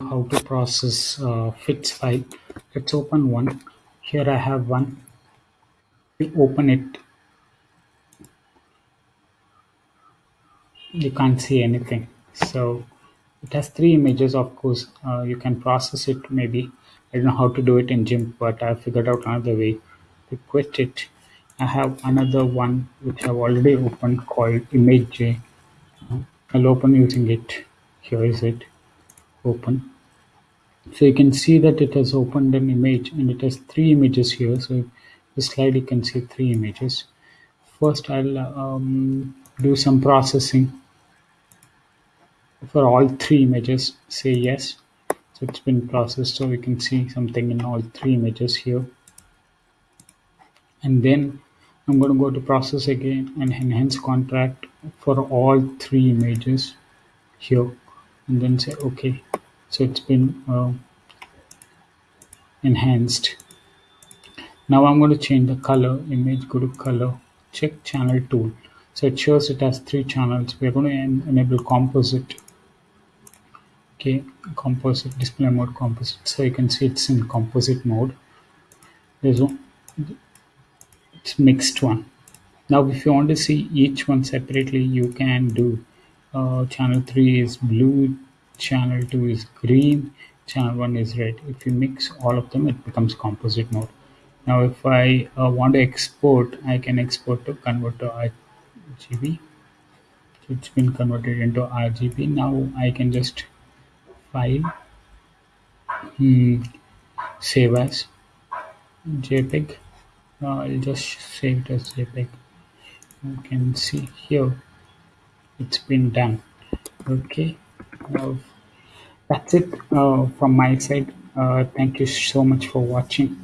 how to process uh, FITS file. Let's open one. Here I have one. We open it. You can't see anything. So it has three images. Of course, uh, you can process it. Maybe I don't know how to do it in GIMP, but I figured out another way to quit it. I have another one which I've already opened called ImageJ. I'll open using it. Here is it. Open. So you can see that it has opened an image and it has three images here. So the slide you can see three images. First I'll um, do some processing. For all three images say yes. So it's been processed so we can see something in all three images here. And then I'm going to go to process again and enhance contrast for all three images here. And then say okay so it's been uh, enhanced. Now I'm going to change the color image go to color check channel tool. So it shows it has three channels. We're going to en enable composite. Okay composite display mode composite. So you can see it's in composite mode. There's one it's mixed one. Now if you want to see each one separately you can do uh, channel 3 is blue channel 2 is green channel 1 is red. If you mix all of them it becomes composite mode. Now if I uh, want to export I can export to convert to RGB it's been converted into RGB now I can just file hmm, save as JPEG. Uh, I'll just save it as JPEG. You can see here it's been done. Okay that's it uh, from my side. Uh, thank you so much for watching